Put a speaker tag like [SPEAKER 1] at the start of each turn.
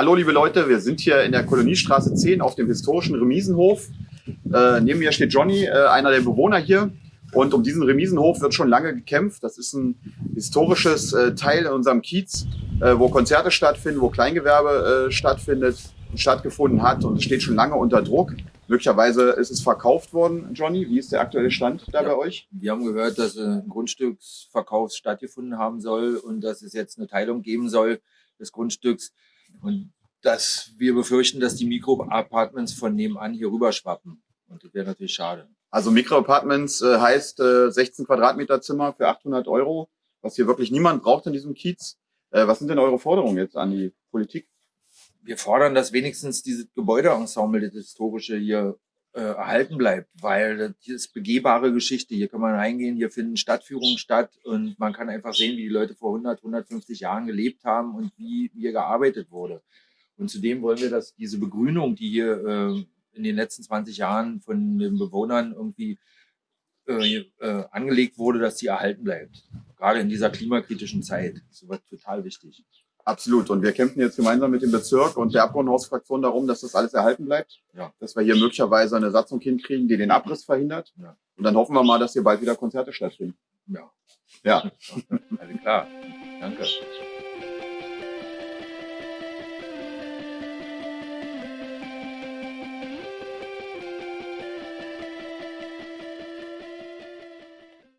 [SPEAKER 1] Hallo liebe Leute, wir sind hier in der Koloniestraße 10 auf dem historischen Remisenhof. Äh, neben mir steht Johnny, äh, einer der Bewohner hier. Und um diesen Remisenhof wird schon lange gekämpft. Das ist ein historisches äh, Teil in unserem Kiez, äh, wo Konzerte stattfinden, wo Kleingewerbe äh, stattfindet, stattgefunden hat und es steht schon lange unter Druck. Möglicherweise ist es verkauft worden, Johnny. Wie ist der aktuelle Stand da ja, bei euch?
[SPEAKER 2] Wir haben gehört, dass ein Grundstücksverkauf stattgefunden haben soll und dass es jetzt eine Teilung geben soll des Grundstücks. Und dass wir befürchten, dass die Mikroapartments von nebenan hier rüber schwappen. Und das wäre natürlich schade.
[SPEAKER 1] Also Mikroapartments äh, heißt äh, 16 Quadratmeter Zimmer für 800 Euro, was hier wirklich niemand braucht in diesem Kiez. Äh, was sind denn eure Forderungen jetzt an die Politik?
[SPEAKER 2] Wir fordern, dass wenigstens dieses Gebäudeensemble, das historische hier äh, erhalten bleibt, weil das ist begehbare Geschichte. Hier kann man reingehen, hier finden Stadtführungen statt und man kann einfach sehen, wie die Leute vor 100, 150 Jahren gelebt haben und wie hier gearbeitet wurde. Und zudem wollen wir, dass diese Begrünung, die hier äh, in den letzten 20 Jahren von den Bewohnern irgendwie äh, äh, angelegt wurde, dass die erhalten bleibt. Gerade in dieser klimakritischen Zeit. Das ist total wichtig.
[SPEAKER 1] Absolut. Und wir kämpfen jetzt gemeinsam mit dem Bezirk und der Abgeordnetenhausfraktion darum, dass das alles erhalten bleibt. Ja. Dass wir hier möglicherweise eine Satzung hinkriegen, die den Abriss verhindert. Ja. Und dann hoffen wir mal, dass hier bald wieder Konzerte stattfinden.
[SPEAKER 2] Ja. Ja. Alles klar. Danke.